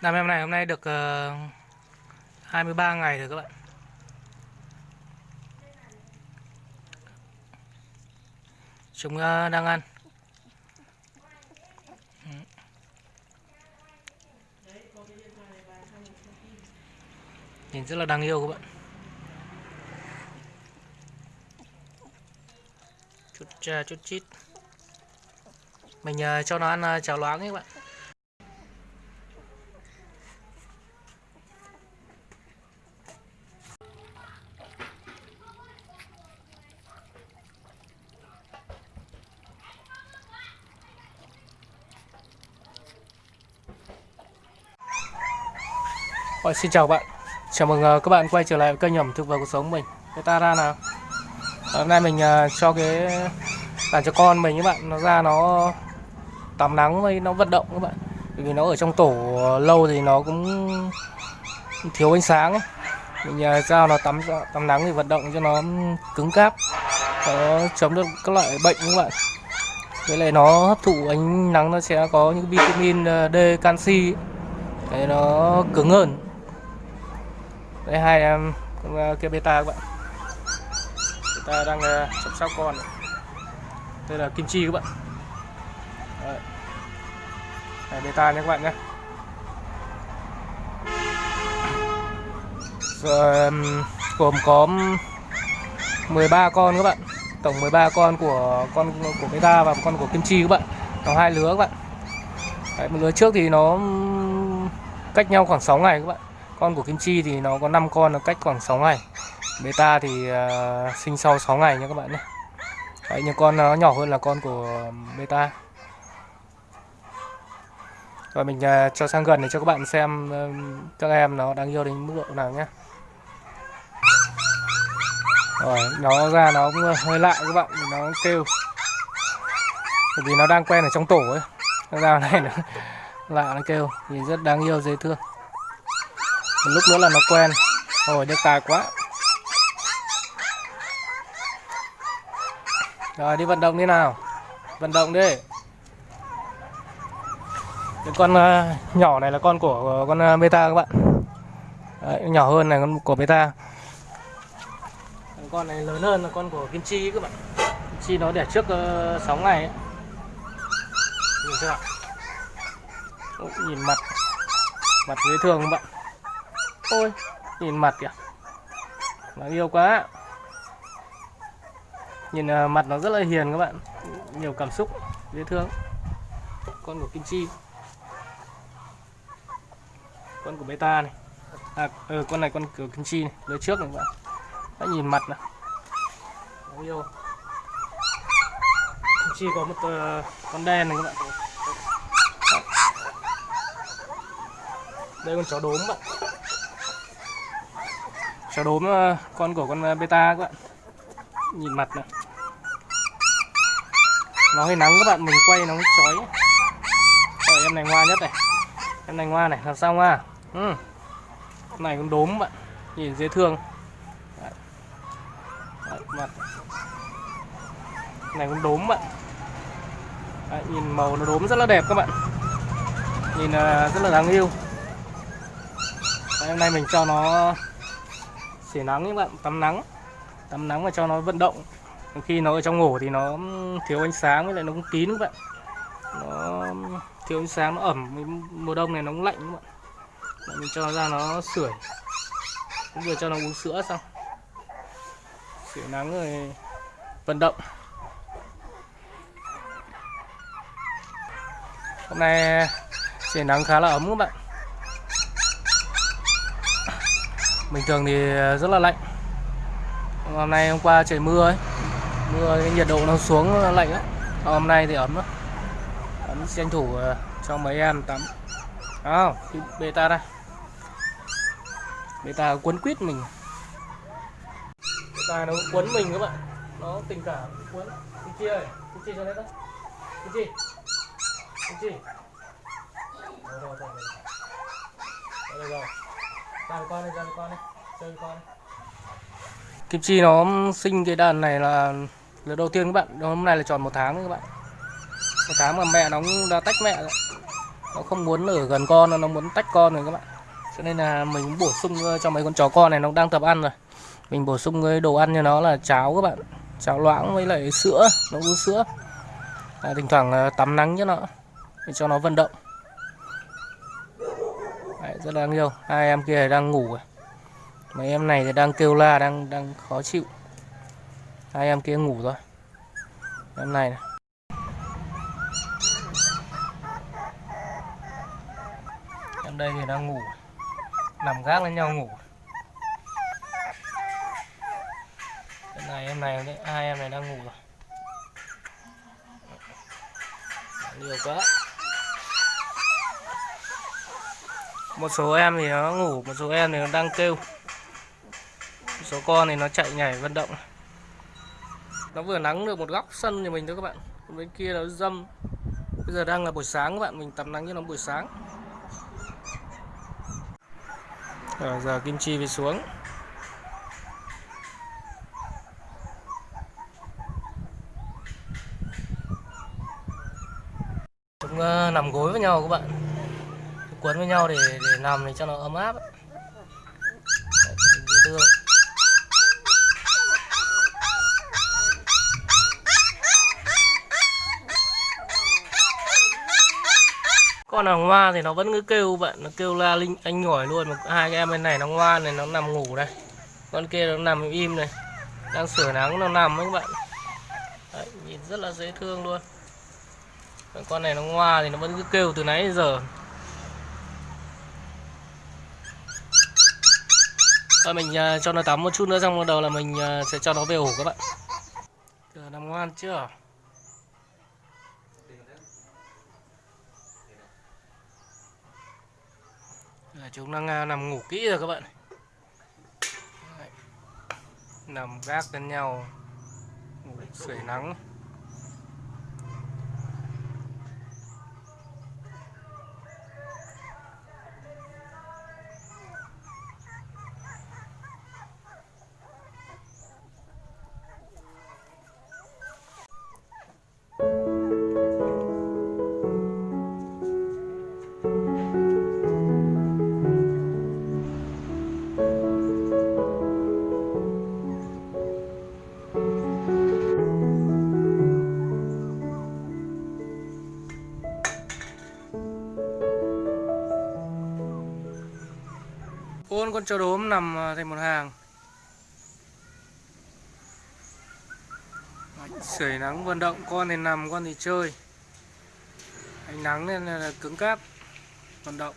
Đàn em này hôm nay được ờ, uh, 23 ngày rồi các bạn. Chúng uh, đang ăn. Ừ. Nhìn rất là đáng yêu các bạn. Chút uh, chút chít. Mình uh, cho nó ăn uh, cháo loáng ấy các bạn. Ôi, xin chào bạn. Chào mừng ờ, các bạn quay trở lại với kênh ẩm thực và cuộc sống mình. Cái ta ra nào. Ờ, hôm nay mình ờ, cho cái đàn cho con mình các bạn. Nó ra nó tắm nắng với nó vận động các bạn. Bởi vì nó ở trong tổ lâu thì nó cũng thiếu ánh sáng ấy. Mình giao nó tắm tắm nắng thì vận động cho nó cứng cáp. Nó chống được các loại bệnh các bạn. Với lại nó hấp thụ ánh nắng nó sẽ có những vitamin D, canxi để nó cứng hơn đây hai em con ờ, kia beta các bạn. Beta đang ờ, chăm sóc con. Đây là kim chi các bạn. Đấy. Đây, beta nha các bạn nhé. Rồi, gồm có 13 con các bạn. Tổng 13 con của con của beta và con của kim chi các bạn. Nó hai lứa các bạn. Đấy, một lứa trước thì nó cách nhau khoảng 6 ngày các bạn con của kim chi thì nó có 5 con nó cách khoảng 6 ngày. Beta thì uh, sinh sau 6 ngày nha các bạn nhé. Đấy, nhưng con nó nhỏ hơn là con của beta rồi mình uh, cho sang gần để cho các bạn xem uh, các em nó đang yêu đến mức độ nào nhé. Rồi nó ra nó cũng hơi lạ các bạn nó kêu. Bởi vì nó đang quen ở trong tổ ấy. Nó ra này nó lạ nó kêu nhìn rất đáng yêu dễ thương một lúc nữa là nó quen. Rồi được tài quá. Rồi đi vận động đi nào. Vận động đi. Cái con uh, nhỏ này là con của uh, con ờ, uh, beta các bạn. Đấy, nhỏ hơn này con của beta con này lớn hơn là con của kim chi các bạn. Kim chi nó đẻ trước uh, 6 ngày ấy. nhìn chưa nhìn mặt mặt dễ thương các bạn ôi nhìn mặt kìa. Nó yêu quá. Nhìn uh, mặt nó rất là hiền các bạn. Nhiều cảm xúc dễ thương. Con của kim chi. Con của beta này. À ừ, con này con của kim chi này. Đứa trước này các bạn. Đã nhìn mặt này Nó yêu. Kim chi có một uh, con đen này các bạn. Đây con chó đốm bạn chó đốm ờ, con của con ờ, beta các bạn. Nhìn mặt này. Nó hơi nắng các bạn mình quay nó chói. Rồi em này ngoa nhất này. Em này ngoa này làm sao ngoa ừ. con này con đốm bạn nhìn dễ thương. Đấy. Đấy, mặt. Này con đốm bạn. Đấy, nhìn màu nó đốm rất là đẹp các bạn. Nhìn uh, rất là đáng yêu. Đấy, hôm nay mình cho nó sưởi nắng các bạn tắm nắng. Tắm nắng và cho nó vận động. Khi nó ở trong ngủ thì nó thiếu ánh sáng với lại nó cũng kín các bạn. Nó thiếu ánh sáng nó ẩm. Mùa đông này nó cũng lạnh các bạn. Đấy, mình cho nó ra nó sưởi. Cũng vừa cho nó uống sữa xong. Sưởi nắng rồi vận động. Hôm nay sưởi nắng khá là ấm các bạn. Bình thường thì ờ, rất là lạnh. Hôm nay hôm qua trời mưa ấy. Mưa cái nhiệt độ nó xuống nó lạnh á hôm nay thì ấm lắm, ấm tranh thủ ờ, cho mấy em tắm. À, beta đây. Beta quấn quýt mình. Beta nó quấn mình các bạn. Nó tình cảm quấn. Kim chi ơi kim chi cho đấy đó kim chi kim chi rồi rồi rồi rồi rồi con con chơi con. Kim Chi nó sinh cái đàn này là lần đầu tiên các bạn, hôm nay là tròn một tháng các bạn. Một tháng mà mẹ nó đã tách mẹ rồi. nó không muốn ở gần con nó muốn tách con rồi các bạn cho nên là mình bổ sung ờ, cho mấy con chó con này nó đang tập ăn rồi mình bổ sung cái đồ ăn cho nó là cháo các bạn cháo loãng với lại sữa nó uống sữa à, thỉnh thoảng ờ, tắm nắng cho nó để cho nó vận động rất là đáng yêu. Hai em kia đang ngủ rồi mấy em này thì đang kêu la đang đang khó chịu. Hai em kia ngủ rồi em này, này. em đây thì đang ngủ. Nằm gác lên nhau ngủ. Em này em này đấy hai em này đang ngủ rồi. Nhiều quá. Một số em thì nó ngủ một số em thì nó đang kêu. Một số con thì nó chạy nhảy vận động. Nó vừa nắng được một góc sân nhà mình thôi các bạn. Còn bên kia nó dâm. Bây giờ đang là buổi sáng các bạn mình tắm nắng cho nó buổi sáng. Rồi, giờ kim chi về xuống. Chúng uh, nằm gối với nhau các bạn quấn với nhau để để nằm để cho nó ấm áp Đấy, dễ thương con nào ngoan thì nó vẫn cứ kêu bạn nó kêu la linh anh nhỏi luôn mà hai cái em bên này nó ngoan này nó nằm ngủ đây con kia nó nằm im này đang sửa nắng nó nằm ấy các bạn. Đấy, nhìn rất là dễ thương luôn. Con này nó ngoa thì nó vẫn cứ kêu từ nãy đến giờ. Rồi mình uh, cho nó tắm một chút nữa xong bắt đầu là mình uh, sẽ cho nó về ổ các bạn. Giờ nằm ngoan chưa? Là chúng đang uh, nằm ngủ kỹ rồi các bạn. Đấy. Nằm gác lên nhau. Ngủ sưởi nắng. Con con chó đốm nằm ờ, thành một hàng. Sưởi nắng vận động Con thì nằm, con thì chơi. Ánh nắng nên là cứng cáp Vận động.